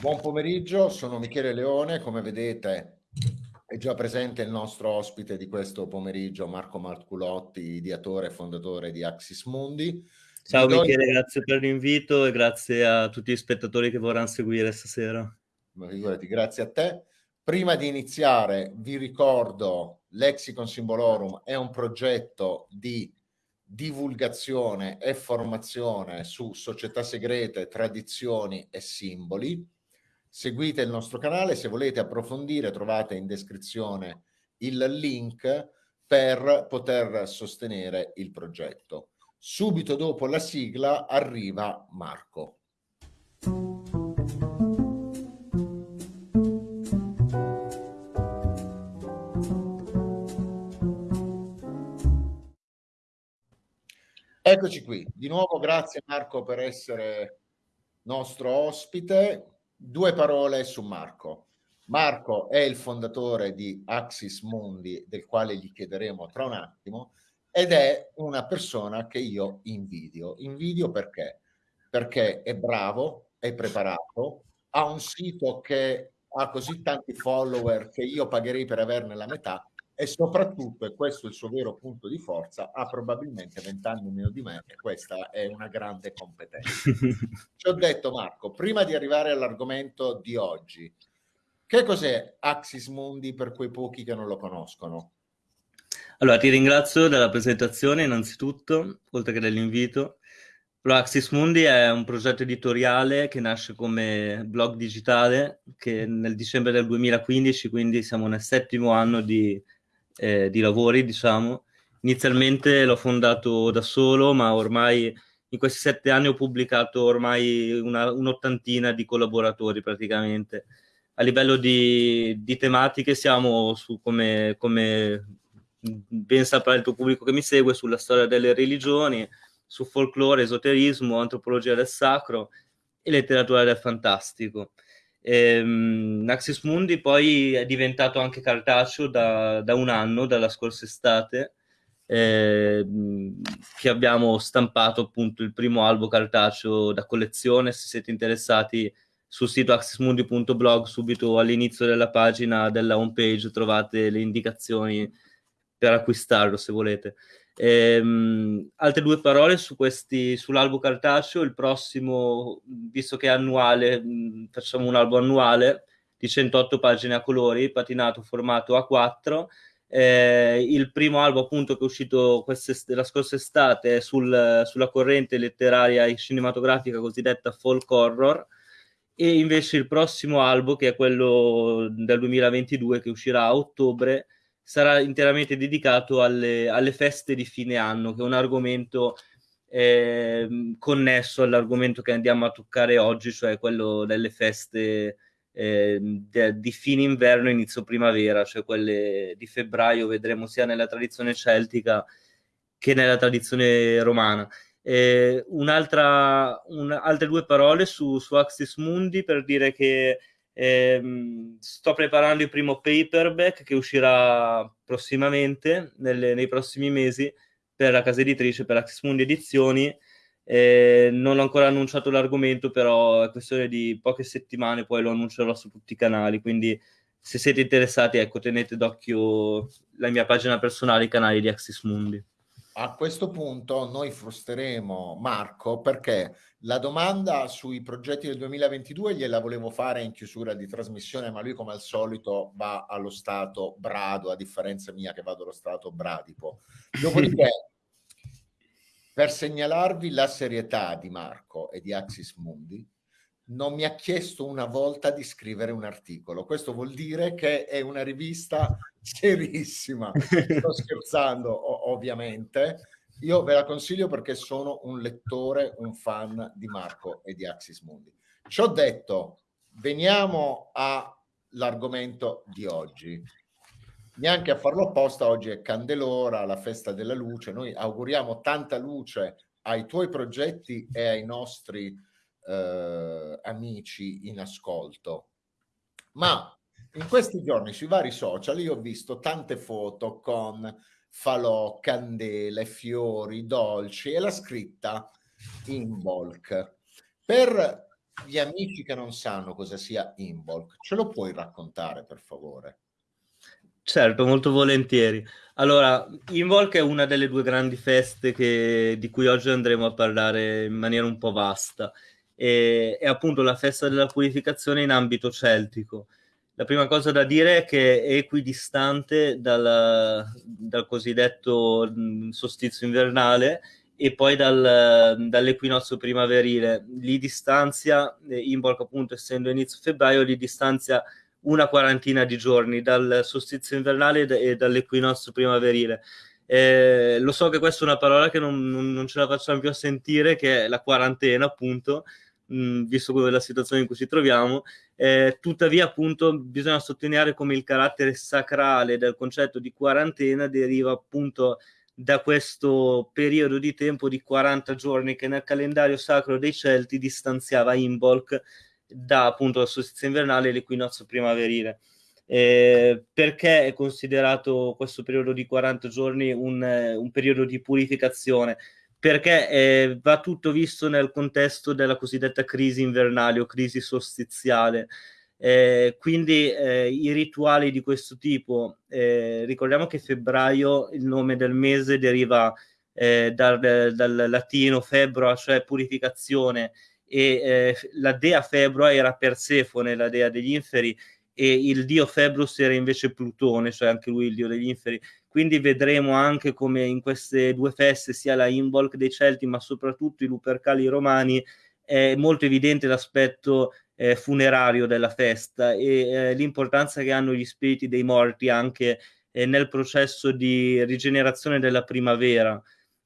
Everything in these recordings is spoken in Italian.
Buon pomeriggio, sono Michele Leone, come vedete è già presente il nostro ospite di questo pomeriggio, Marco Marculotti, ideatore e fondatore di Axis Mundi. Ciao Vi Michele, do... grazie per l'invito e grazie a tutti gli spettatori che vorranno seguire stasera. Ma figurati, grazie a te. Prima di iniziare vi ricordo Lexicon Symbolorum è un progetto di divulgazione e formazione su società segrete, tradizioni e simboli. Seguite il nostro canale, se volete approfondire trovate in descrizione il link per poter sostenere il progetto. Subito dopo la sigla arriva Marco. Eccoci qui, di nuovo grazie Marco per essere nostro ospite. Due parole su Marco. Marco è il fondatore di Axis Mundi, del quale gli chiederemo tra un attimo, ed è una persona che io invidio. Invidio perché? Perché è bravo, è preparato, ha un sito che ha così tanti follower che io pagherei per averne la metà e soprattutto, e questo è il suo vero punto di forza, ha probabilmente vent'anni meno di me e questa è una grande competenza. Ci ho detto Marco, prima di arrivare all'argomento di oggi, che cos'è Axis Mundi per quei pochi che non lo conoscono? Allora, ti ringrazio della presentazione innanzitutto, oltre che dell'invito. Axis Mundi è un progetto editoriale che nasce come blog digitale che nel dicembre del 2015, quindi siamo nel settimo anno di eh, di lavori, diciamo. Inizialmente l'ho fondato da solo, ma ormai in questi sette anni ho pubblicato ormai un'ottantina di collaboratori praticamente. A livello di, di tematiche siamo su come, come ben saprà il tuo pubblico che mi segue, sulla storia delle religioni, su folklore, esoterismo, antropologia del sacro e letteratura del fantastico. Ehm, Naxis Mundi poi è diventato anche cartaceo da, da un anno, dalla scorsa estate, ehm, che abbiamo stampato appunto il primo albo cartaceo da collezione. Se siete interessati sul sito accessmundi.blog, subito all'inizio della pagina della homepage trovate le indicazioni per acquistarlo se volete. Ehm, altre due parole su questi, sull'albo cartaceo, il prossimo, visto che è annuale, mh, facciamo un albo annuale di 108 pagine a colori, patinato formato A4. Eh, il primo albo appunto che è uscito la scorsa estate è sul, sulla corrente letteraria e cinematografica cosiddetta folk horror e invece il prossimo albo che è quello del 2022 che uscirà a ottobre sarà interamente dedicato alle, alle, feste di fine anno, che è un argomento eh, connesso all'argomento che andiamo a toccare oggi, cioè quello delle feste eh, de, di fine inverno e inizio primavera, cioè quelle di febbraio, vedremo sia nella tradizione celtica che nella tradizione romana. Eh, un'altra, un, altre due parole su, su Axis Mundi per dire che eh, sto preparando il primo paperback che uscirà prossimamente, nelle, nei prossimi mesi, per la casa editrice, per Axis Edizioni. Eh, non ho ancora annunciato l'argomento, però è questione di poche settimane, poi lo annuncerò su tutti i canali. Quindi, se siete interessati, ecco, tenete d'occhio la mia pagina personale, i canali di Axis Mundi. A questo punto noi frustreremo Marco perché la domanda sui progetti del 2022 gliela volevo fare in chiusura di trasmissione, ma lui come al solito va allo stato brado, a differenza mia che vado allo stato bradipo. Dopodiché, per segnalarvi la serietà di Marco e di Axis Mundi, non mi ha chiesto una volta di scrivere un articolo. Questo vuol dire che è una rivista serissima. Sto scherzando, ovviamente. Io ve la consiglio perché sono un lettore, un fan di Marco e di Axis Mundi. Ci ho detto, veniamo all'argomento di oggi. Neanche a farlo apposta, oggi è Candelora, la festa della luce. Noi auguriamo tanta luce ai tuoi progetti e ai nostri eh, amici in ascolto. Ma in questi giorni sui vari social io ho visto tante foto con falò, candele, fiori, dolci e la scritta in bulk. Per gli amici che non sanno cosa sia Involk, ce lo puoi raccontare per favore? Certo, molto volentieri. Allora, Involk è una delle due grandi feste che, di cui oggi andremo a parlare in maniera un po' vasta. E, è appunto la festa della purificazione in ambito celtico. La prima cosa da dire è che è equidistante dal, dal cosiddetto solstizio invernale e poi dal, dall'equinozio primaverile. Li distanzia, Involk appunto essendo inizio febbraio, li distanzia una quarantina di giorni dal solstizio invernale e dall'equinozio primaverile. Eh, lo so che questa è una parola che non, non, ce la facciamo più a sentire, che è la quarantena, appunto, mh, visto la situazione in cui ci troviamo. Eh, tuttavia, appunto, bisogna sottolineare come il carattere sacrale del concetto di quarantena deriva appunto da questo periodo di tempo di 40 giorni che nel calendario sacro dei Celti distanziava Imbolc da appunto la solstizio invernale e l'equinozio primaverile. Eh, perché è considerato questo periodo di 40 giorni un, un periodo di purificazione? Perché eh, va tutto visto nel contesto della cosiddetta crisi invernale o crisi solstiziale. Eh, quindi eh, i rituali di questo tipo, eh, ricordiamo che febbraio, il nome del mese deriva eh, dal, dal, latino febbro, cioè purificazione, e eh, la dea Febroa era Persefone, la dea degli inferi, e il dio Februs era invece Plutone, cioè anche lui il dio degli inferi. Quindi vedremo anche come in queste due feste, sia la Involk dei Celti, ma soprattutto i Lupercali romani, è molto evidente l'aspetto eh, funerario della festa e eh, l'importanza che hanno gli spiriti dei morti anche eh, nel processo di rigenerazione della primavera.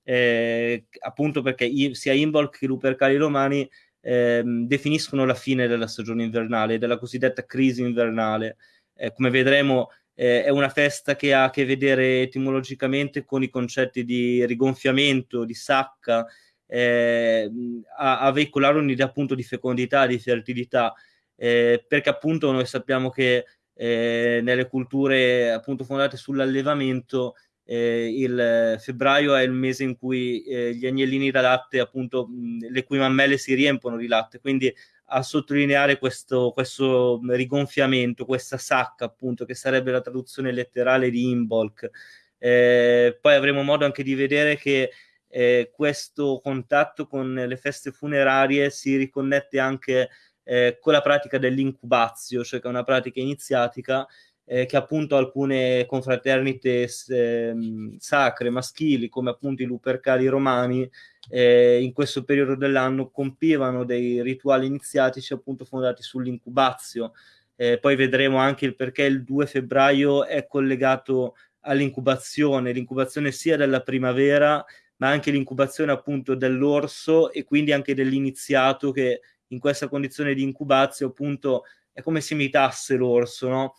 Eh, appunto perché sia Involk che i Lupercali romani ehm, definiscono la fine della stagione invernale, della cosiddetta crisi invernale. Eh, come vedremo eh, è una festa che ha a che vedere etimologicamente con i concetti di rigonfiamento, di sacca, eh, a, a, veicolare un'idea appunto di fecondità, di fertilità, eh, perché appunto noi sappiamo che eh, nelle culture appunto fondate sull'allevamento eh, il febbraio è il mese in cui eh, gli agnellini da latte, appunto, mh, le cui mammelle si riempono di latte, quindi a sottolineare questo, questo rigonfiamento, questa sacca, appunto, che sarebbe la traduzione letterale di Imbolc. Eh, poi avremo modo anche di vedere che eh, questo contatto con le feste funerarie si riconnette anche eh, con la pratica dell'incubazio, cioè che è una pratica iniziatica eh, che appunto alcune confraternite eh, sacre maschili, come appunto i lupercali romani, eh, in questo periodo dell'anno compivano dei rituali iniziatici appunto fondati sull'incubazio. Eh, poi vedremo anche il perché il 2 febbraio è collegato all'incubazione, l'incubazione sia della primavera, ma anche l'incubazione appunto dell'orso e quindi anche dell'iniziato che in questa condizione di incubazio appunto è come se imitasse l'orso, no?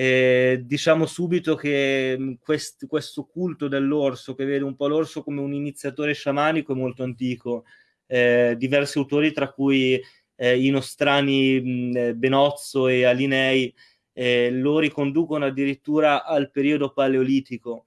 Eh, diciamo subito che mm, quest, questo culto dell'orso, che vede un po' l'orso come un iniziatore sciamanico, è molto antico. Eh, diversi autori, tra cui eh, i nostrani mh, mm, eh, Benozzo e Alinei, eh, lo riconducono addirittura al periodo paleolitico.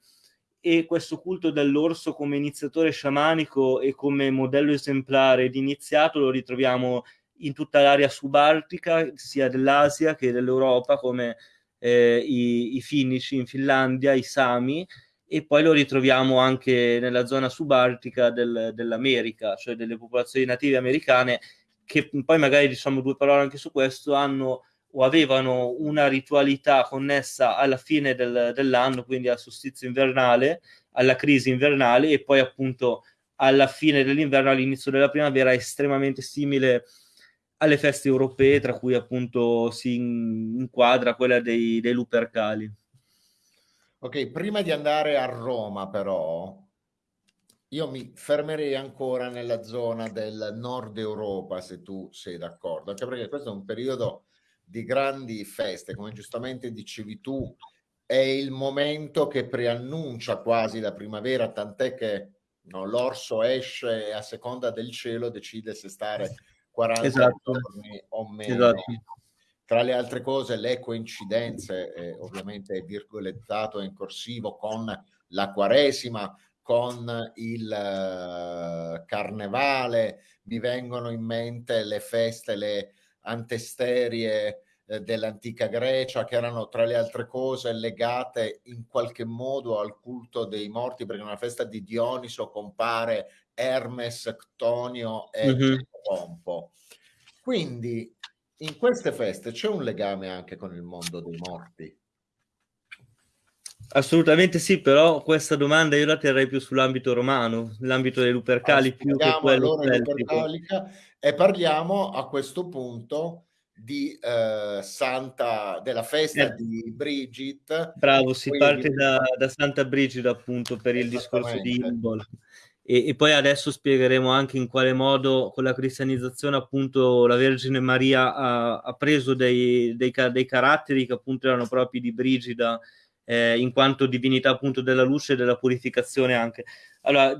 E questo culto dell'orso come iniziatore sciamanico e come modello esemplare di iniziato lo ritroviamo in tutta l'area subartica, sia dell'Asia che dell'Europa, come eh, i, i finnici in Finlandia, i Sami, e poi lo ritroviamo anche nella zona subartica del, dell'America, cioè delle popolazioni native americane, che poi magari diciamo due parole anche su questo, hanno o avevano una ritualità connessa alla fine del, dell'anno, quindi al solstizio invernale, alla crisi invernale e poi appunto alla fine dell'inverno, all'inizio della primavera, estremamente simile alle feste europee, tra cui appunto si inquadra quella dei, dei Lupercali. Ok, prima di andare a Roma però, io mi fermerei ancora nella zona del nord Europa, se tu sei d'accordo, anche perché questo è un periodo di grandi feste, come giustamente dicevi tu, è il momento che preannuncia quasi la primavera, tant'è che no, l'orso esce e a seconda del cielo decide se stare 40 esatto. giorni o meno. Esatto. Tra le altre cose, le coincidenze, eh, ovviamente è virgolettato in corsivo con la Quaresima, con il uh, carnevale, mi vengono in mente le feste, le antesterie eh, dell'antica Grecia, che erano tra le altre cose legate in qualche modo al culto dei morti, perché nella festa di Dioniso compare Hermes, Ctonio e mm-hmm. Pompo. Quindi in queste feste c'è un legame anche con il mondo dei morti. Assolutamente sì, però questa domanda io la terrei più sull'ambito romano, l'ambito dei Lupercali più che quello Lupercalica e parliamo a questo punto di eh, Santa della festa eh. di Brigid. Bravo, si parte da, da, Santa Brigida appunto per il discorso di Imbol. E, e, poi adesso spiegheremo anche in quale modo con la cristianizzazione appunto la Vergine Maria ha, ha preso dei, dei, dei, caratteri che appunto erano propri di Brigida eh, in quanto divinità appunto della luce e della purificazione anche. Allora,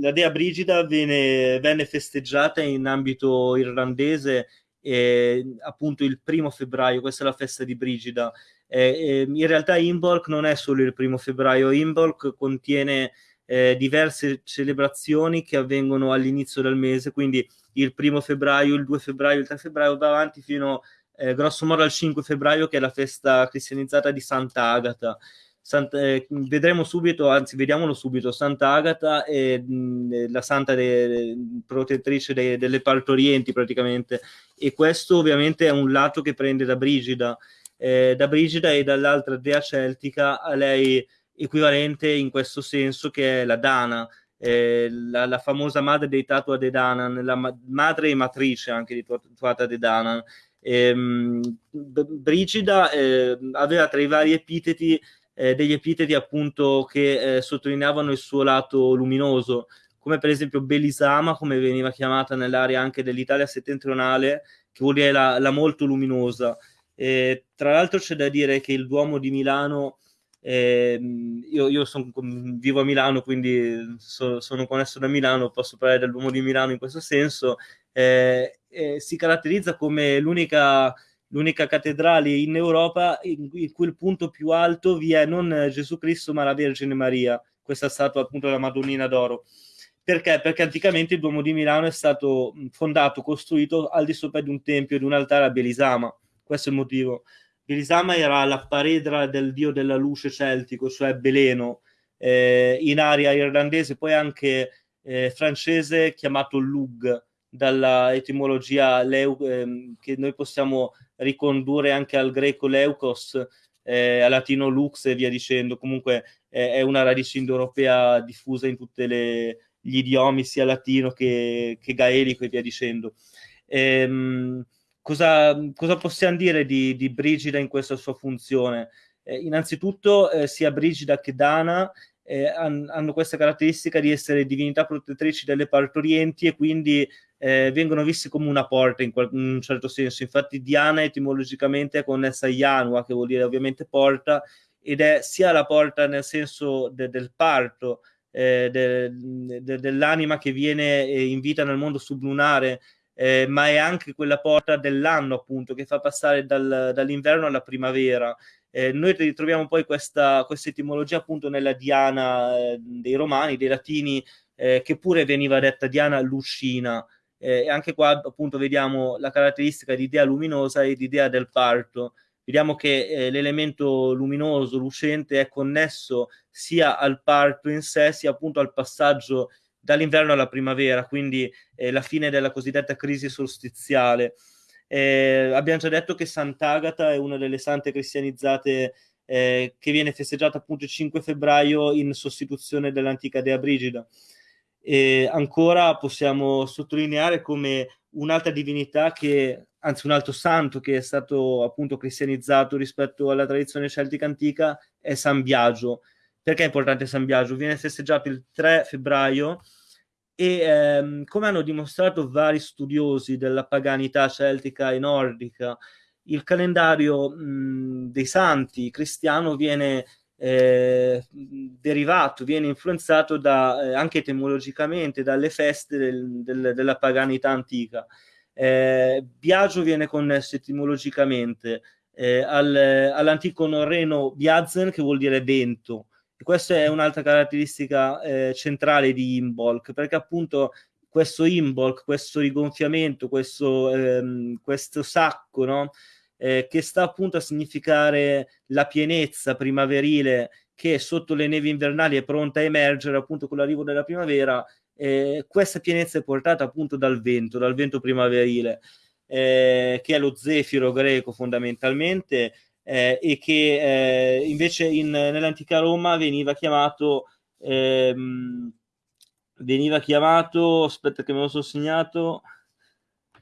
la dea Brigida viene, venne festeggiata in ambito irlandese eh, appunto il primo febbraio, questa è la festa di Brigida. Eh, in realtà Imbolc non è solo il primo febbraio, Imbolc contiene eh, diverse celebrazioni che avvengono all'inizio del mese, quindi il primo febbraio, il 2 febbraio, il 3 febbraio va avanti fino eh, grosso modo al 5 febbraio che è la festa cristianizzata di Santa Agata. Santa, eh, vedremo subito, anzi vediamolo subito, Santa Agata è mh, la santa de, protettrice de, delle partorienti praticamente e questo ovviamente è un lato che prende da Brigida, eh, da Brigida e dall'altra dea celtica a lei equivalente in questo senso che è la Dana, eh, la, la, famosa madre dei Tatua de Danan, la ma- madre e matrice anche di Tuata de Danan. Ehm, Brigida eh, aveva tra i vari epiteti eh, degli epiteti appunto che eh, sottolineavano il suo lato luminoso, come per esempio Belisama, come veniva chiamata nell'area anche dell'Italia settentrionale, che vuol dire la, la molto luminosa. tra l'altro c'è da dire che il Duomo di Milano eh, io, io son, vivo a Milano, quindi so, sono connesso da Milano, posso parlare dell'uomo di Milano in questo senso. Eh, eh, si caratterizza come l'unica, l'unica cattedrale in Europa in, cui il punto più alto vi è non Gesù Cristo, ma la Vergine Maria, questa statua appunto della Madonnina d'Oro. Perché? Perché anticamente il Duomo di Milano è stato fondato, costruito al di sopra di un tempio, di un altare a Belisama. Questo è il motivo. Belisama era la paredra del dio della luce celtico, cioè Beleno, eh, in aria irlandese, poi anche eh, francese chiamato Lug, dalla etimologia leu, eh, che noi possiamo ricondurre anche al greco leukos, eh, al latino lux e via dicendo. Comunque è una radice indoeuropea diffusa in tutti gli idiomi, sia latino che, che gaelico e via dicendo. Ehm, cosa, cosa possiamo dire di, di, Brigida in questa sua funzione? Eh, innanzitutto, eh, sia Brigida che Dana eh, han, hanno questa caratteristica di essere divinità protettrici delle partorienti e quindi eh, vengono visti come una porta in, qual- in, un certo senso. Infatti, Diana etimologicamente è connessa a Yanua, che vuol dire ovviamente porta, ed è sia la porta nel senso de- del parto, eh, de- de- dell'anima che viene eh, in vita nel mondo sublunare eh, ma è anche quella porta dell'anno, appunto, che fa passare dal, dall'inverno alla primavera. Eh, noi ritroviamo poi questa, questa, etimologia appunto nella Diana eh, dei Romani, dei Latini, eh, che pure veniva detta Diana Lucina. Eh, e anche qua appunto vediamo la caratteristica di idea luminosa e di idea del parto. Vediamo che eh, l'elemento luminoso, lucente, è connesso sia al parto in sé, sia appunto al passaggio dall'inverno alla primavera, quindi eh, la fine della cosiddetta crisi solstiziale. Eh, abbiamo già detto che Sant'Agata è una delle sante cristianizzate eh, che viene festeggiata appunto il 5 febbraio in sostituzione dell'antica Dea Brigida. E ancora possiamo sottolineare come un'altra divinità che, anzi un altro santo che è stato appunto cristianizzato rispetto alla tradizione celtica antica è San Biagio. Perché è importante San Biagio? Viene festeggiato il 3 febbraio e ehm, come hanno dimostrato vari studiosi della paganità celtica e nordica, il calendario mh, dei santi cristiano viene eh, derivato, viene influenzato da, eh, anche etimologicamente dalle feste del, del, della paganità antica. Eh, Biagio viene connesso etimologicamente eh, al, all'antico norreno Biazen, che vuol dire vento, questa è un'altra caratteristica eh, centrale di Imbolc, perché appunto questo Imbolc, questo rigonfiamento, questo, ehm, questo sacco, no? eh, che sta appunto a significare la pienezza primaverile che sotto le nevi invernali è pronta a emergere appunto con l'arrivo della primavera, eh, questa pienezza è portata appunto dal vento, dal vento primaverile, eh, che è lo zefiro greco fondamentalmente, eh, e che eh, invece in, nell'antica Roma veniva chiamato, ehm, veniva chiamato, aspetta che me lo sono segnato,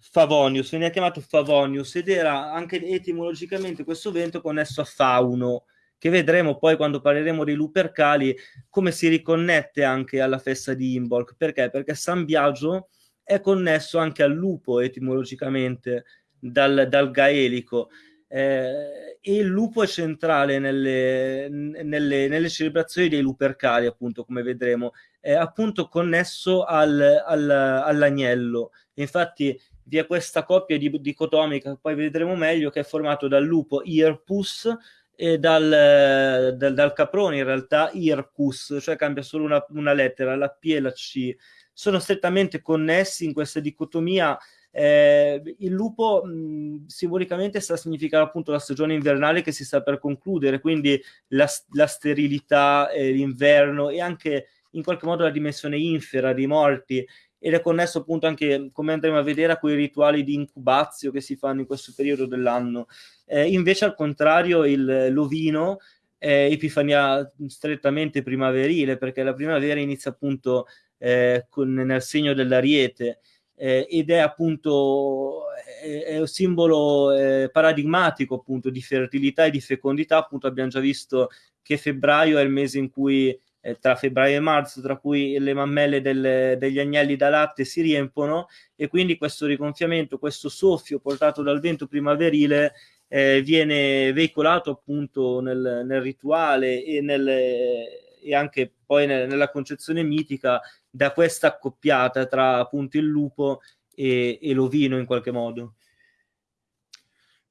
Favonius, veniva chiamato Favonius ed era anche etimologicamente questo vento connesso a fauno, che vedremo poi quando parleremo dei Lupercali come si riconnette anche alla festa di Imbolc. Perché? Perché San Biagio è connesso anche al lupo etimologicamente dal, dal gaelico. Eh, e il lupo è centrale nelle, nelle, nelle, celebrazioni dei Lupercali, appunto, come vedremo, è appunto connesso al, al, all'agnello. Infatti vi è questa coppia di, dicotomica, poi vedremo meglio, che è formato dal lupo Irpus e dal, dal, dal caprone in realtà Ircus, cioè cambia solo una, una, lettera, la P e la C. Sono strettamente connessi in questa dicotomia. Eh, il lupo mh, simbolicamente sta a significare appunto la stagione invernale che si sta per concludere, quindi la, la sterilità, eh, l'inverno e anche in qualche modo la dimensione infera dei morti ed è connesso appunto anche, come andremo a vedere, a quei rituali di incubazio che si fanno in questo periodo dell'anno. Eh, invece, al contrario, il, l'ovino è Epifania strettamente primaverile, perché la primavera inizia appunto eh, con, nel segno dell'ariete eh, ed è appunto è, è un simbolo eh, paradigmatico appunto di fertilità e di fecondità. Appunto, abbiamo già visto che febbraio è il mese in cui eh, tra febbraio e marzo, tra cui le mammelle del, degli agnelli da latte si riempono e quindi questo rigonfiamento, questo soffio portato dal vento primaverile eh, viene veicolato appunto nel, nel rituale e, nel, e anche poi nel, nella concezione mitica da questa accoppiata tra appunto il lupo e, e l'ovino in qualche modo.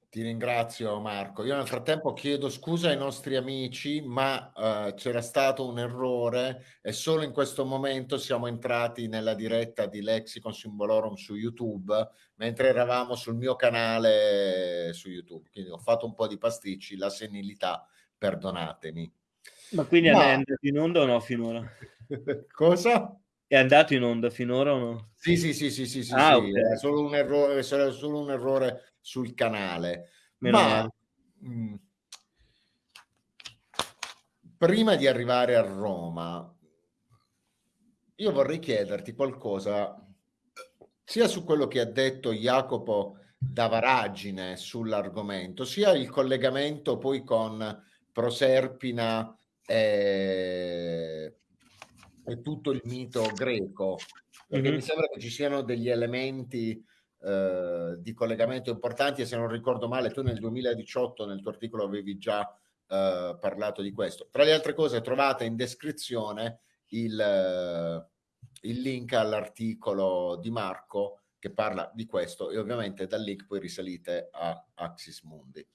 Ti ringrazio Marco. Io nel frattempo chiedo scusa ai nostri amici, ma uh, c'era stato un errore e solo in questo momento siamo entrati nella diretta di Lexicon Symbolorum su YouTube, mentre eravamo sul mio canale su YouTube. Quindi ho fatto un po' di pasticci, la senilità, perdonatemi. Ma quindi ma... è andato in onda o no finora? Cosa? È andato in onda finora o no? Sì, sì, sì, sì, sì, sì, ah, sì. Okay. È solo un errore, è solo un errore sul canale. Meno Ma mh, mm, prima di arrivare a Roma, io vorrei chiederti qualcosa sia su quello che ha detto Jacopo Davaragine sull'argomento, sia il collegamento poi con Proserpina e, e tutto il mito greco, perché mm-hmm. mi sembra che ci siano degli elementi eh, di collegamento importanti e se non ricordo male tu nel 2018 nel tuo articolo avevi già eh, parlato di questo. Tra le altre cose trovate in descrizione il, eh, il link all'articolo di Marco che parla di questo e ovviamente dal link poi risalite a Axis Mundi.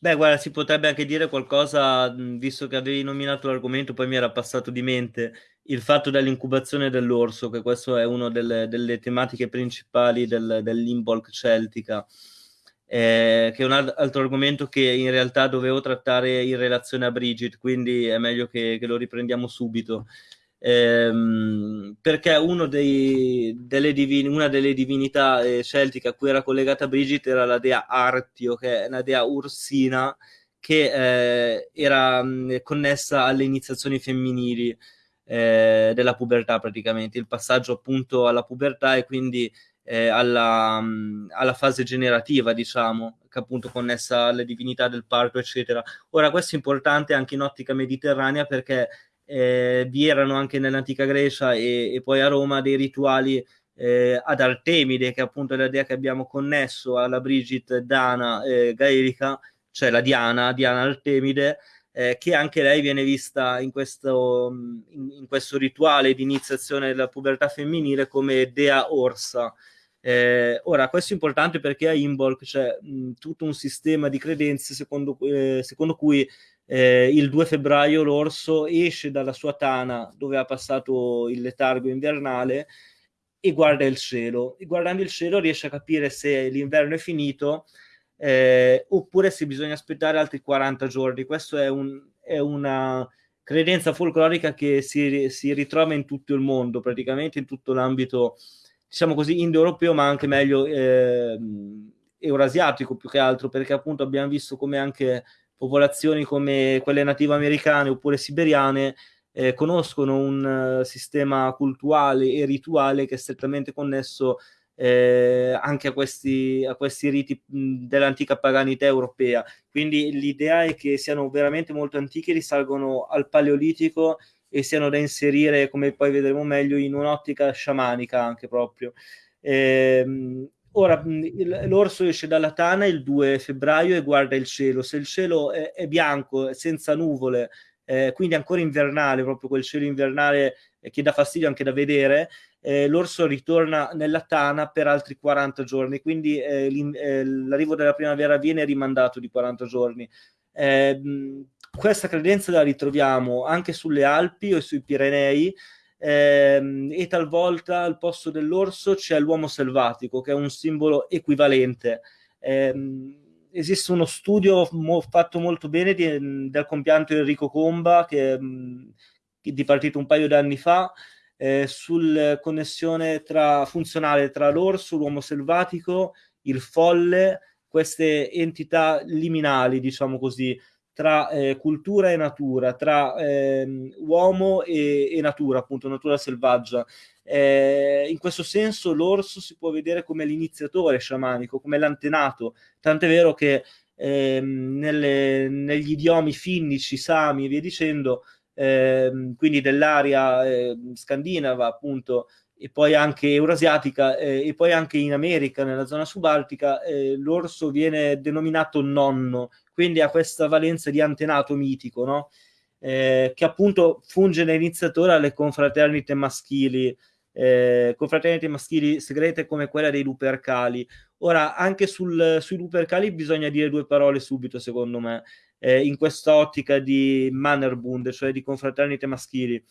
Beh, guarda, si potrebbe anche dire qualcosa, visto che avevi nominato l'argomento, poi mi era passato di mente il fatto dell'incubazione dell'orso, che questo è una delle, delle tematiche principali del, dell'Imbolc celtica, eh, che è un altro argomento che in realtà dovevo trattare in relazione a Bridget, quindi è meglio che, che lo riprendiamo subito ehm, perché dei, delle divini, una delle divinità eh, celtiche a cui era collegata Brigid era la dea Artio, che è una dea ursina che eh, era mh, connessa alle iniziazioni femminili eh, della pubertà praticamente, il passaggio appunto alla pubertà e quindi eh, alla, mh, alla, fase generativa, diciamo, che appunto connessa alle divinità del parto, eccetera. Ora, questo è importante anche in ottica mediterranea perché eh, vi erano anche nell'antica Grecia e, e poi a Roma dei rituali eh, ad Artemide, che appunto è la dea che abbiamo connesso alla Brigid Dana eh, gaelica, cioè la Diana, Diana Artemide, eh, che anche lei viene vista in questo, in, in questo, rituale di iniziazione della pubertà femminile come dea orsa. Eh, ora, questo è importante perché a Imbolc c'è mh, tutto un sistema di credenze secondo, eh, secondo cui eh, il 2 febbraio l'orso esce dalla sua tana dove ha passato il letargo invernale e guarda il cielo. E guardando il cielo riesce a capire se l'inverno è finito eh, oppure se bisogna aspettare altri 40 giorni. Questa è, un, è, una credenza folclorica che si, si, ritrova in tutto il mondo, praticamente in tutto l'ambito, diciamo così, indoeuropeo, ma anche meglio eh, eurasiatico più che altro, perché appunto abbiamo visto come anche popolazioni come quelle native americane oppure siberiane eh, conoscono un uh, sistema culturale e rituale che è strettamente connesso eh, anche a questi, a questi riti dell'antica paganità europea. Quindi l'idea è che siano veramente molto antichi, risalgono al Paleolitico e siano da inserire, come poi vedremo meglio, in un'ottica sciamanica anche proprio. Eh, ora, l'orso esce dalla tana il 2 febbraio e guarda il cielo. Se il cielo è, è bianco, senza nuvole, eh, quindi ancora invernale, proprio quel cielo invernale che dà fastidio anche da vedere, eh, l'orso ritorna nella tana per altri 40 giorni, quindi eh, eh, l'arrivo della primavera viene rimandato di 40 giorni. Eh, questa credenza la ritroviamo anche sulle Alpi o sui Pirenei ehm, e talvolta al posto dell'orso c'è l'uomo selvatico che è un simbolo equivalente. Ehm, esiste uno studio mo fatto molto bene di, del compianto Enrico Comba che, che è dipartito un paio d'anni fa eh, sulla connessione tra, funzionale tra l'orso, l'uomo selvatico, il folle, queste entità liminali, diciamo così, tra eh, cultura e natura, tra eh, uomo e, e, natura, appunto, natura selvaggia. Eh, in questo senso l'orso si può vedere come l'iniziatore sciamanico, come l'antenato, tant'è vero che ehm, nelle, negli idiomi finnici, sami e via dicendo, eh, quindi dell'area eh, scandinava appunto e poi anche eurasiatica eh, e poi anche in America, nella zona subaltica, eh, l'orso viene denominato nonno, quindi ha questa valenza di antenato mitico, no? eh, che appunto funge da iniziatore alle confraternite maschili, eh, confraternite maschili segrete come quella dei lupercali. Ora, anche sul, sui lupercali bisogna dire due parole subito, secondo me eh, in quest'ottica di Mannerbund, cioè di confraternite maschili.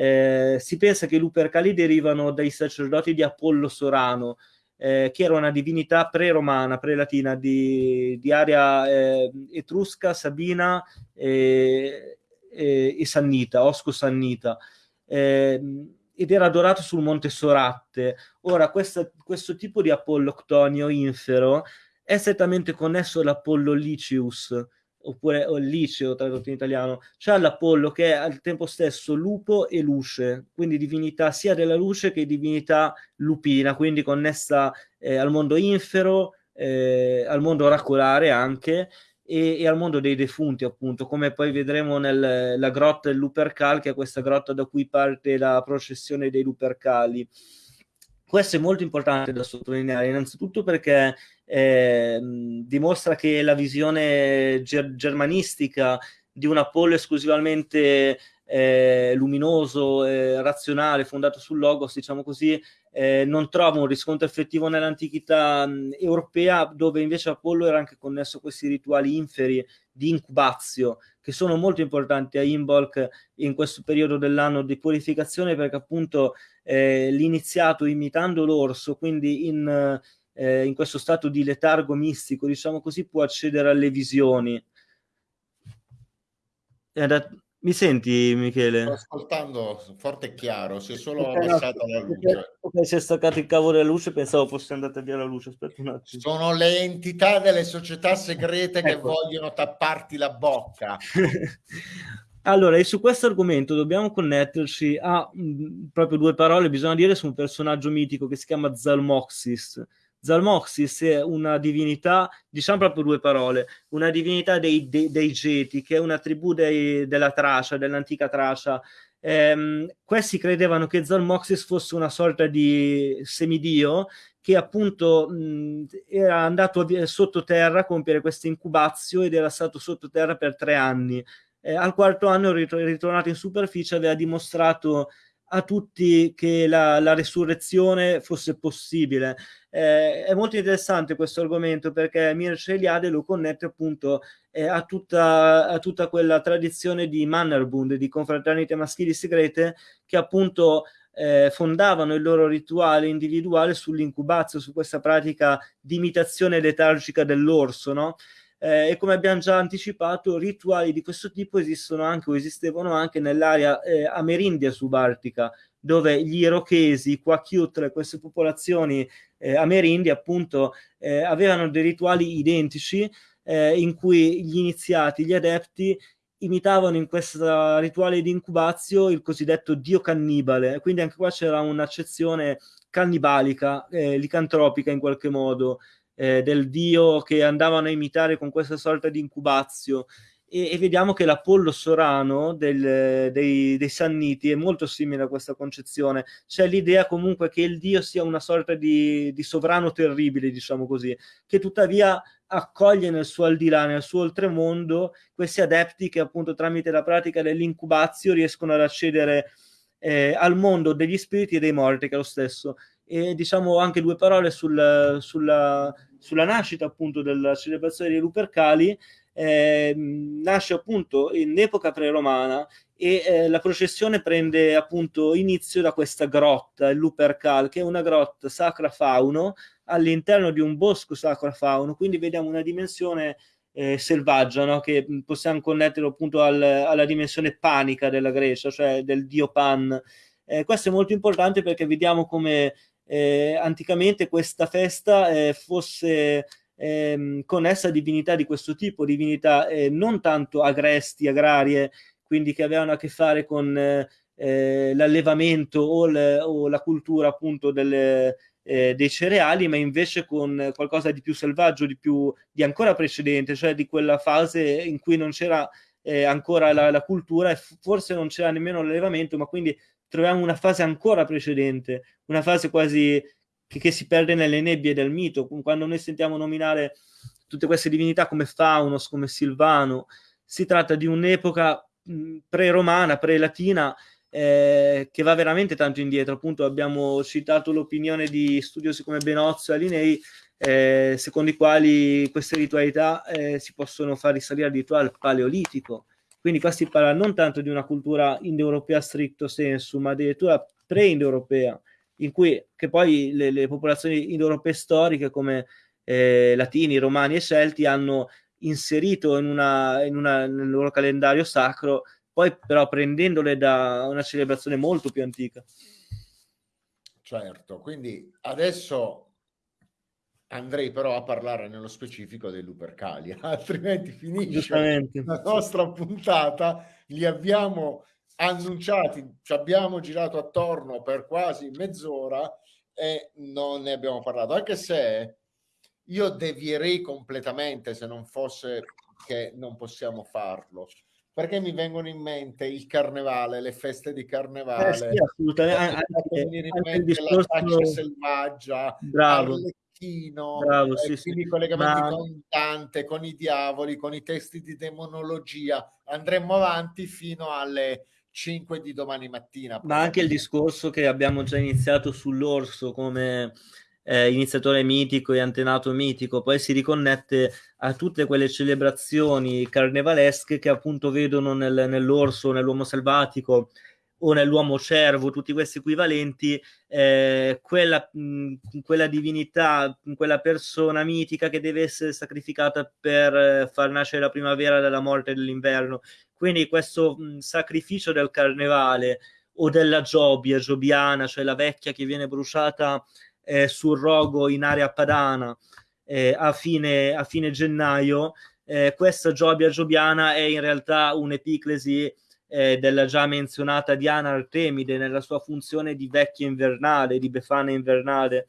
Eh, si pensa che i Lupercali derivano dai sacerdoti di Apollo Sorano, eh, che era una divinità pre-romana, pre-latina di, di area eh, etrusca, sabina e, e, e sannita, osco-sannita. Eh, ed era adorato sul monte Soratte. Ora, questa, questo tipo di Apollo Ctonio infero è strettamente connesso all'Apollo Licius, oppure o il liceo tradotto in italiano, c'è l'Apollo che è al tempo stesso lupo e luce, quindi divinità sia della luce che divinità lupina, quindi connessa eh, al mondo infero, eh, al mondo oracolare anche, e, e, al mondo dei defunti, appunto, come poi vedremo nella grotta del Lupercal, che è questa grotta da cui parte la processione dei Lupercali. Questo è molto importante da sottolineare, innanzitutto perché eh, dimostra che la visione ger- germanistica di un Apollo esclusivamente eh, luminoso, eh, razionale, fondato sul logos, diciamo così, eh, non trova un riscontro effettivo nell'antichità europea, dove invece Apollo era anche connesso a questi rituali inferi di incubazio, che sono molto importanti a Imbolc in questo periodo dell'anno di purificazione, perché appunto eh, l'iniziato imitando l'orso, quindi in, eh, in questo stato di letargo mistico, diciamo così, può accedere alle visioni. Mi senti, Michele? Sto ascoltando forte e chiaro, si è solo okay, abbassata no, la luce. Ok, si è staccato il cavo della luce, pensavo fosse andata via la luce. Aspetta un attimo. Sono le entità delle società segrete ecco. che vogliono tapparti la bocca. allora, e su questo argomento dobbiamo connetterci a mh, mm, proprio due parole, bisogna dire su un personaggio mitico che si chiama Zalmoxis Zalmoxis è una divinità, diciamo proprio due parole, una divinità dei, dei, dei Geti, che è una tribù dei, della Tracia, dell'antica Tracia. Ehm, questi credevano che Zalmoxis fosse una sorta di semidio che appunto mh, era andato sottoterra a compiere questa incubazio ed era stato sottoterra per tre anni. Eh, al quarto anno, ritornato in superficie, aveva dimostrato a tutti che la, la resurrezione fosse possibile. Eh, è molto interessante questo argomento perché Mircea Eliade lo connette appunto eh, a, tutta, a, tutta, quella tradizione di Mannerbund, di confraternite maschili segrete, che appunto eh, fondavano il loro rituale individuale sull'incubazio, su questa pratica di imitazione letargica dell'orso, no? Eh, e come abbiamo già anticipato, rituali di questo tipo esistono anche o esistevano anche nell'area eh, amerindia subartica, dove gli irochesi, i Kwakiutl, queste popolazioni eh, amerindi appunto eh, avevano dei rituali identici eh, in cui gli iniziati, gli adepti imitavano in questo rituale di incubazio il cosiddetto dio cannibale, quindi anche qua c'era un'accezione cannibalica, eh, licantropica in qualche modo, eh, del dio che andavano a imitare con questa sorta di incubazio. E, e vediamo che l'Apollo Sorano del, dei, dei, Sanniti è molto simile a questa concezione. C'è l'idea comunque che il dio sia una sorta di, di sovrano terribile, diciamo così, che tuttavia accoglie nel suo al di là, nel suo oltremondo, questi adepti che appunto tramite la pratica dell'incubazio riescono ad accedere eh, al mondo degli spiriti e dei morti, che è lo stesso. E diciamo anche due parole sul, sulla, sulla nascita appunto della celebrazione dei Lupercali, eh, nasce appunto in epoca pre-romana e eh, la processione prende appunto inizio da questa grotta, il Lupercal, che è una grotta sacra fauno all'interno di un bosco sacro fauno, quindi vediamo una dimensione eh, selvaggia no? che possiamo connettere appunto al, alla dimensione panica della Grecia, cioè del dio Pan. Eh, questo è molto importante perché vediamo come eh, anticamente questa festa eh, fosse ehm, connessa a divinità di questo tipo, divinità eh, non tanto agresti, agrarie, quindi che avevano a che fare con eh, l'allevamento o, le, o, la cultura appunto delle, eh, dei cereali, ma invece con qualcosa di più selvaggio, di, più, di ancora precedente, cioè di quella fase in cui non c'era eh, ancora la, la, cultura e forse non c'era nemmeno l'allevamento, ma quindi troviamo una fase ancora precedente, una fase quasi che, che si perde nelle nebbie del mito, quando noi sentiamo nominare tutte queste divinità come Faunos, come Silvano, si tratta di un'epoca pre-romana, pre-latina, eh, che va veramente tanto indietro. Appunto, abbiamo citato l'opinione di studiosi come Benozzo e Alinei, eh, secondo i quali queste ritualità eh, si possono far risalire addirittura al Paleolitico. Quindi qua si parla non tanto di una cultura indoeuropea stricto sensu, ma addirittura pre-indoeuropea, in cui che poi le, le popolazioni indoeuropee storiche come eh, latini, romani e celti hanno inserito in una, in una, nel loro calendario sacro, poi però prendendole da una celebrazione molto più antica. Certo, quindi adesso andrei però a parlare nello specifico dei Lupercali, altrimenti finisce la nostra puntata, li abbiamo annunciati, ci abbiamo girato attorno per quasi mezz'ora e non ne abbiamo parlato, anche se io devierei completamente se non fosse che non possiamo farlo perché mi vengono in mente il carnevale, le feste di carnevale, eh sì, assolutamente. Anche, anche in mente discorso... la caccia selvaggia, Bravo. Arlecchino, Bravo, sì, quindi sì. collegamenti Ma... con Dante, con i diavoli, con i testi di demonologia. Andremo avanti fino alle 5 di domani mattina. Ma anche il discorso che abbiamo già iniziato sull'orso come eh, iniziatore mitico e antenato mitico, poi si riconnette a tutte quelle celebrazioni carnevalesche che appunto vedono nel, nell'orso, nell'uomo selvatico o nell'uomo cervo, tutti questi equivalenti, eh, quella, mh, quella, divinità, quella persona mitica che deve essere sacrificata per eh, far nascere la primavera dalla morte dell'inverno. Quindi questo mh, sacrificio del carnevale o della Giobia, Giobiana, cioè la vecchia che viene bruciata eh, sul rogo in area padana eh, a, fine, a, fine, gennaio, eh, questa Giobia Giobiana è in realtà un'epiclesi eh, della già menzionata Diana Artemide nella sua funzione di vecchia invernale, di befana invernale.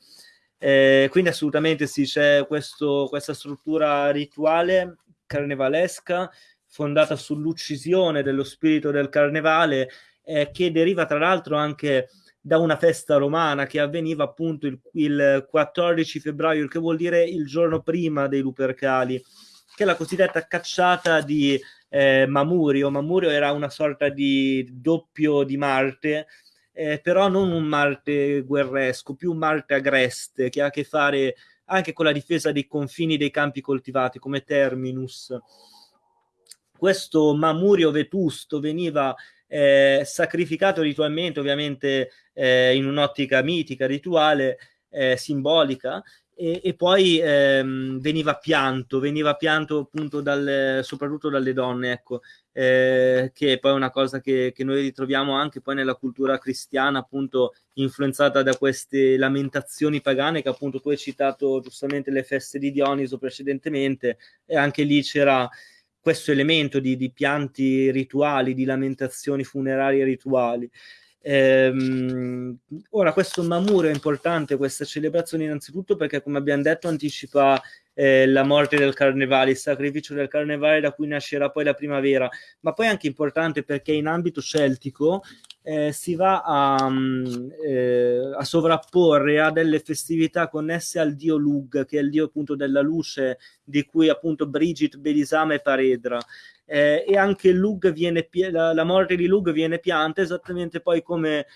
Eh, quindi assolutamente sì, c'è questa struttura rituale carnevalesca fondata sull'uccisione dello spirito del carnevale eh, che deriva tra l'altro anche da una festa romana che avveniva appunto il, il 14 febbraio, il che vuol dire il giorno prima dei Lupercali, che è la cosiddetta cacciata di eh, Mamurio. Mamurio era una sorta di doppio di Marte, eh, però non un Marte guerresco, più un Marte agreste che ha a che fare anche con la difesa dei confini dei campi coltivati come Terminus. Questo Mamurio vetusto veniva eh, sacrificato ritualmente, ovviamente eh, in un'ottica mitica, rituale, eh, simbolica, e, e poi ehm, veniva pianto, veniva pianto appunto dal, soprattutto dalle donne, ecco, eh, che è poi una cosa che, che, noi ritroviamo anche poi nella cultura cristiana, appunto influenzata da queste lamentazioni pagane che appunto tu hai citato giustamente le feste di Dioniso precedentemente, e anche lì c'era questo elemento di, di pianti rituali, di lamentazioni funerarie rituali. Ehm, ora, questo Mamuro è importante, questa celebrazione innanzitutto perché, come abbiamo detto, anticipa eh, la morte del carnevale, il sacrificio del carnevale da cui nascerà poi la primavera, ma poi è anche importante perché in ambito celtico eh, si va a, mm, eh, a, sovrapporre a delle festività connesse al dio Lug, che è il dio appunto della luce, di cui appunto Brigit, Belisama e Paredra eh, e anche Lug viene, la, la morte di Lug viene pianta esattamente poi come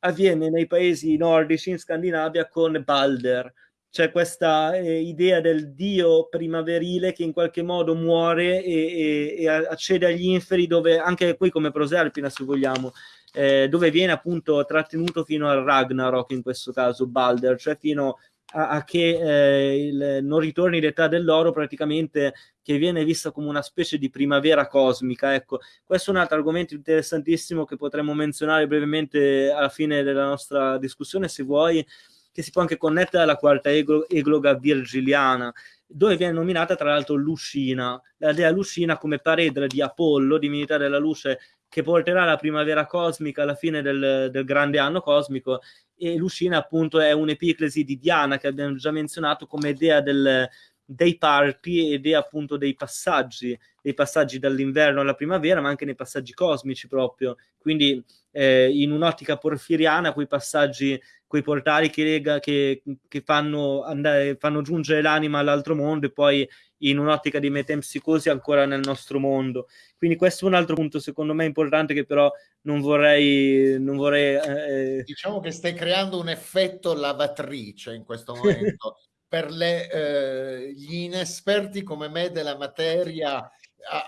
avviene nei paesi nordici in Scandinavia con Balder. C'è questa eh, idea del dio primaverile che in qualche modo muore e, e, e accede agli inferi, dove anche qui come Proserpina, se vogliamo, eh, dove viene appunto trattenuto fino al Ragnarok in questo caso Balder, cioè fino a, a che eh, il, non ritorni l'età dell'oro praticamente che viene vista come una specie di primavera cosmica. Ecco, questo è un altro argomento interessantissimo che potremmo menzionare brevemente alla fine della nostra discussione, se vuoi, che si può anche connettere alla quarta egloga virgiliana, dove viene nominata tra l'altro Lucina, la dea Lucina come paredra di Apollo, divinità della luce, che porterà la primavera cosmica alla fine del, del grande anno cosmico e Lucina appunto è un'epiclesi di Diana che abbiamo già menzionato come dea del, dei parti ed è appunto dei passaggi, dei passaggi dall'inverno alla primavera, ma anche nei passaggi cosmici proprio. Quindi eh, in un'ottica porfiriana, quei passaggi, quei portali che, lega, che, che fanno, andare, fanno giungere l'anima all'altro mondo e poi in un'ottica di metempsicosi ancora nel nostro mondo. Quindi questo è un altro punto secondo me importante che però non vorrei... Non vorrei eh... Diciamo che stai creando un effetto lavatrice in questo momento. per le, eh, gli inesperti come me della materia,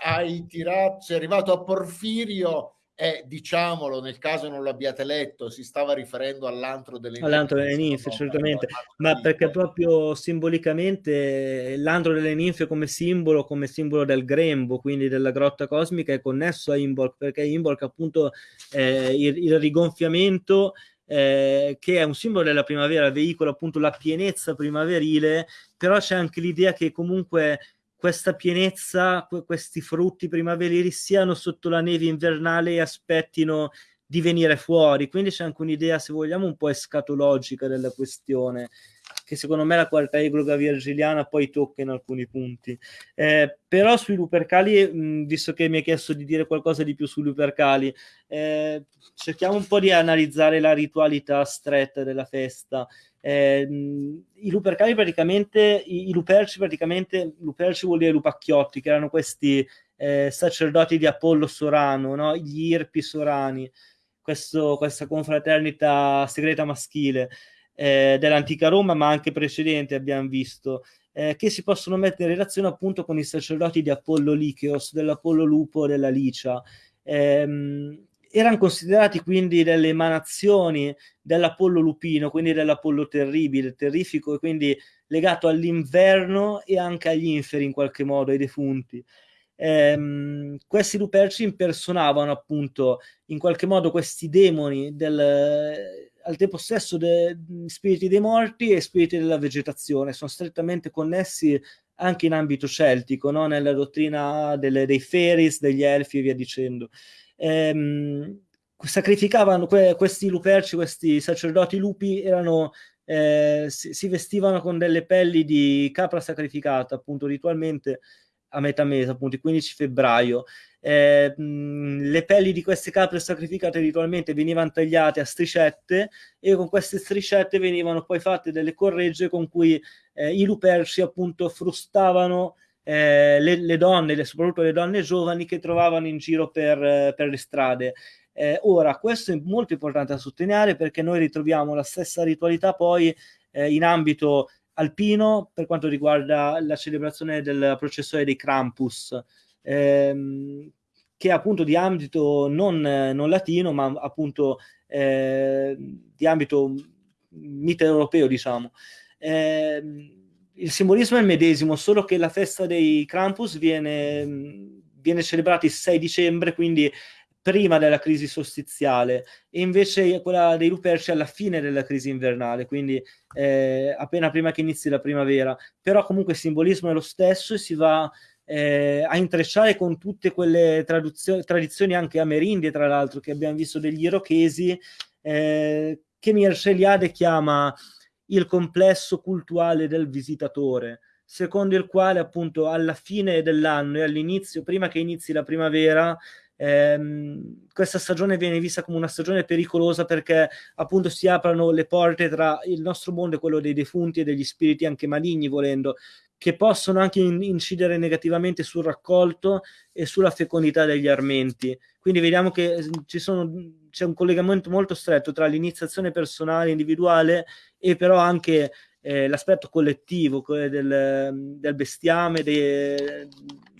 hai tirato, sei arrivato a Porfirio e diciamolo, nel caso non l'abbiate letto, si stava riferendo all'antro delle ninfe. All'antro delle ninfe, certamente, ma perché proprio simbolicamente l'antro delle ninfe come simbolo, come simbolo del grembo, quindi della grotta cosmica, è connesso a Imbolc, perché Imbolc appunto eh, il, il rigonfiamento eh, che è un simbolo della primavera, veicola appunto la pienezza primaverile, però c'è anche l'idea che comunque questa pienezza, questi frutti primaverili siano sotto la neve invernale e aspettino di venire fuori. Quindi c'è anche un'idea, se vogliamo, un po' escatologica della questione che secondo me la quarta egloga virgiliana poi tocca in alcuni punti. Eh, però sui Lupercali, mh, visto che mi hai chiesto di dire qualcosa di più sui Lupercali, eh, cerchiamo un po' di analizzare la ritualità stretta della festa. Eh, I Lupercali praticamente, i, i, Luperci praticamente, Luperci vuol dire Lupacchiotti, che erano questi eh, sacerdoti di Apollo Sorano, no? gli Irpi Sorani, questo, questa confraternita segreta maschile eh, dell'antica Roma, ma anche precedente abbiamo visto, eh, che si possono mettere in relazione appunto con i sacerdoti di Apollo Licheos, dell'Apollo Lupo, della Licia. Eh, erano considerati quindi delle emanazioni dell'Apollo Lupino, quindi dell'Apollo terribile, terrifico, e quindi legato all'inverno e anche agli inferi in qualche modo, ai defunti. Ehm, questi luperci impersonavano appunto in qualche modo questi demoni del, al tempo stesso de, spiriti dei morti e spiriti della vegetazione, sono strettamente connessi anche in ambito celtico, no? nella dottrina delle, dei Feris, degli Elfi e via dicendo. Ehm, sacrificavano que, questi luperci, questi sacerdoti lupi, erano, eh, si, si, vestivano con delle pelli di capra sacrificata, appunto ritualmente a metà mese, appunto il 15 febbraio, eh, le pelli di queste capre sacrificate ritualmente venivano tagliate a striscette e con queste striscette venivano poi fatte delle corregge con cui eh, i luperci appunto frustavano eh, le, le, donne, le, soprattutto le donne giovani che trovavano in giro per, per le strade. Eh, ora, questo è molto importante da sottolineare perché noi ritroviamo la stessa ritualità poi eh, in ambito alpino per quanto riguarda la celebrazione del processore dei Krampus, ehm, che è appunto di ambito non, non latino, ma appunto eh, di ambito mitteleuropeo, diciamo. Eh, il simbolismo è il medesimo, solo che la festa dei Krampus viene, viene celebrata il 6 dicembre, quindi prima della crisi solstiziale e invece quella dei Luperci alla fine della crisi invernale, quindi eh, appena prima che inizi la primavera. Però comunque il simbolismo è lo stesso e si va eh, a intrecciare con tutte quelle tradizioni anche amerindie, tra l'altro, che abbiamo visto degli irochesi, eh, che Mircea chiama il complesso cultuale del visitatore, secondo il quale appunto alla fine dell'anno e all'inizio, prima che inizi la primavera, ehm, questa stagione viene vista come una stagione pericolosa perché appunto si aprono le porte tra il nostro mondo e quello dei defunti e degli spiriti anche maligni volendo che possono anche in- incidere negativamente sul raccolto e sulla fecondità degli armenti. Quindi vediamo che sono, c'è un collegamento molto stretto tra l'iniziazione personale, individuale e però anche eh, l'aspetto collettivo del, del bestiame, de,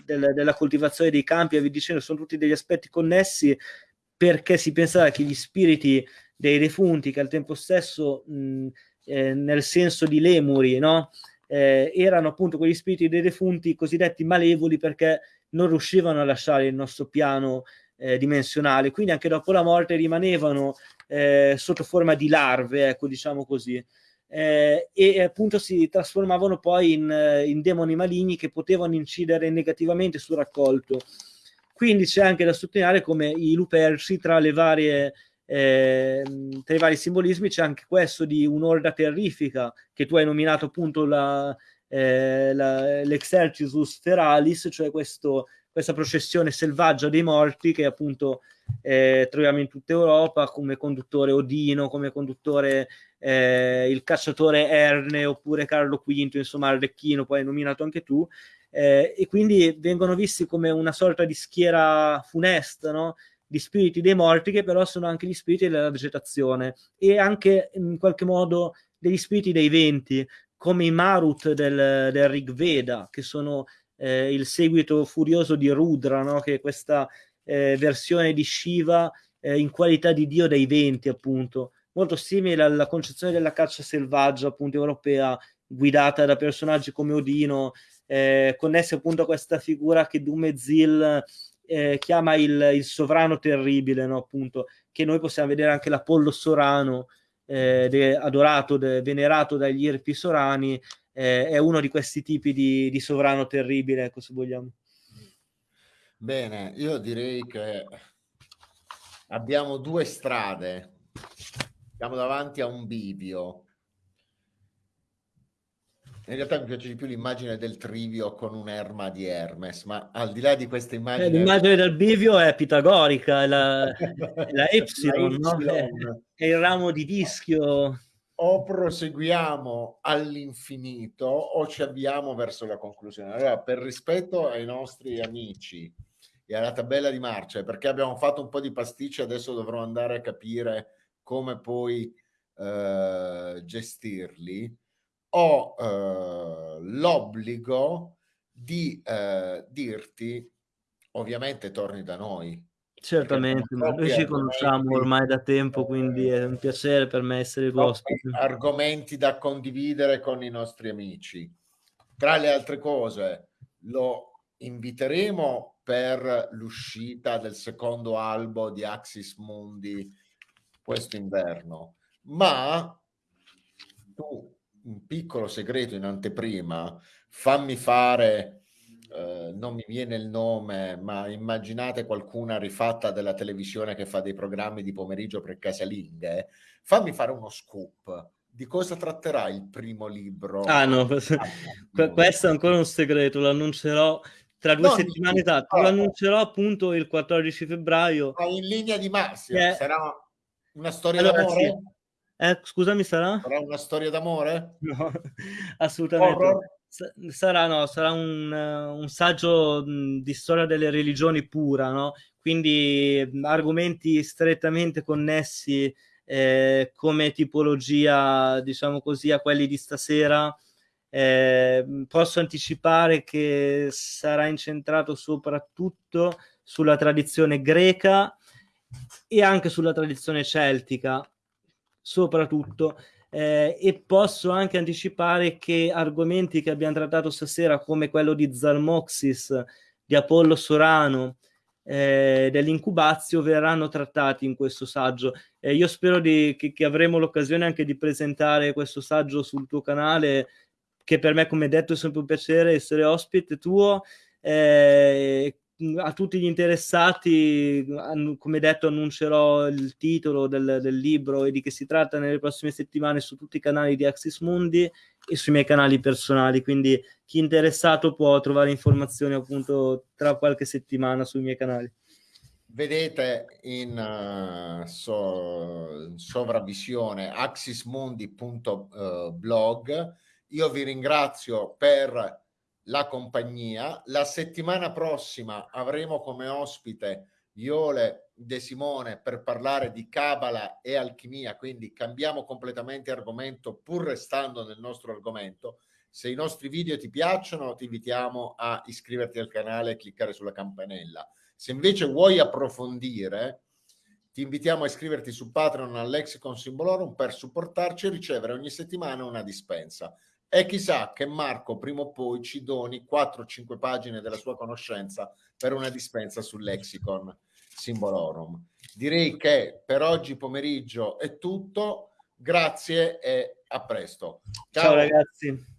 del, della coltivazione dei campi via dicendo, sono tutti degli aspetti connessi perché si pensava che gli spiriti dei defunti, che al tempo stesso mh, eh, nel senso di lemuri, no? eh, erano appunto quegli spiriti dei defunti cosiddetti malevoli perché non riuscivano a lasciare il nostro piano eh, dimensionale, quindi anche dopo la morte rimanevano eh, sotto forma di larve, ecco diciamo così eh, e appunto si trasformavano poi in, eh, in, demoni maligni che potevano incidere negativamente sul raccolto. Quindi c'è anche da sottolineare come i luperci tra le varie eh, tra i vari simbolismi c'è anche questo di un'orda terrifica che tu hai nominato appunto la, eh, l'exercitus feralis, cioè questo, questa processione selvaggia dei morti che appunto eh, troviamo in tutta Europa come conduttore Odino, come conduttore eh, il cacciatore Erne oppure Carlo V, insomma Arlecchino, poi nominato anche tu, eh, e quindi vengono visti come una sorta di schiera funesta, no? di spiriti dei morti che però sono anche gli spiriti della vegetazione e anche in qualche modo degli spiriti dei venti come i Marut del, del Rig Veda che sono eh, il seguito furioso di Rudra no? che è questa eh, versione di Shiva eh, in qualità di dio dei venti appunto molto simile alla concezione della caccia selvaggia appunto europea guidata da personaggi come Odino eh, connessi appunto a questa figura che Dumezil eh, chiama il, il, sovrano terribile no? appunto che noi possiamo vedere anche l'Apollo Sorano eh, de, adorato, de, venerato dagli Irpi Sorani eh, è uno di questi tipi di, di sovrano terribile ecco se vogliamo bene io direi che abbiamo due strade siamo davanti a un bivio. In realtà mi piace di più l'immagine del trivio con un'erma di Hermes, ma al di là di questa eh, immagine... Eh, l'immagine del bivio è pitagorica, è la, la Epsilon, la no? è, è il ramo di vischio. O proseguiamo all'infinito o ci avviamo verso la conclusione. Allora, per rispetto ai nostri amici e alla tabella di marcia, perché abbiamo fatto un po' di pasticci, adesso dovrò andare a capire come puoi eh, gestirli, ho eh, l'obbligo di eh, dirti, ovviamente torni da noi. Certamente, ma noi ci conosciamo ormai da tempo, quindi è un piacere per me essere ospite. Argomenti da condividere con i nostri amici. Tra le altre cose, lo inviteremo per l'uscita del secondo albo di Axis Mundi questo inverno, ma tu un piccolo segreto in anteprima, fammi fare, eh, non mi viene il nome, ma immaginate qualcuna rifatta della televisione che fa dei programmi di pomeriggio per casalinghe, fammi fare uno scoop. Di cosa tratterà il primo libro? Ah no, questo è ancora un segreto, lo annuncerò tra due no, settimane, esatto, lo annuncerò appunto il 14 febbraio. In linea di massima, che... sarà una storia allora, d'amore? Sì. Eh, scusami, sarà? Sarà una storia d'amore? No, assolutamente. Horror? Sarà, no, sarà un, un saggio di storia delle religioni pura, no? quindi argomenti strettamente connessi eh, come tipologia, diciamo così, a quelli di stasera. Eh, posso anticipare che sarà incentrato soprattutto sulla tradizione greca e anche sulla tradizione celtica, soprattutto. Eh, e posso anche anticipare che argomenti che abbiamo trattato stasera, come quello di Zalmoxis, di Apollo Sorano, eh, dell'incubazio, verranno trattati in questo saggio. Eh, io spero di, che, che, avremo l'occasione anche di presentare questo saggio sul tuo canale, che per me, come detto, è sempre un piacere essere ospite tuo. Eh, a tutti gli interessati, come detto, annuncerò il titolo del, del, libro e di che si tratta nelle prossime settimane su tutti i canali di Axis Mundi e sui miei canali personali. Quindi chi è interessato può trovare informazioni appunto tra qualche settimana sui miei canali. Vedete in uh, so, sovravvisione axismundi.blog. Io vi ringrazio per la compagnia. La settimana prossima avremo come ospite Iole De Simone per parlare di Cabala e alchimia, quindi cambiamo completamente argomento pur restando nel nostro argomento. Se i nostri video ti piacciono, ti invitiamo a iscriverti al canale e cliccare sulla campanella. Se invece vuoi approfondire, ti invitiamo a iscriverti su Patreon al Lexicon Simbolorum per supportarci e ricevere ogni settimana una dispensa. E chissà che Marco prima o poi ci doni 4-5 pagine della sua conoscenza per una dispensa sul lexicon Simbolorum. Direi che per oggi pomeriggio è tutto. Grazie e a presto. Ciao, Ciao ragazzi.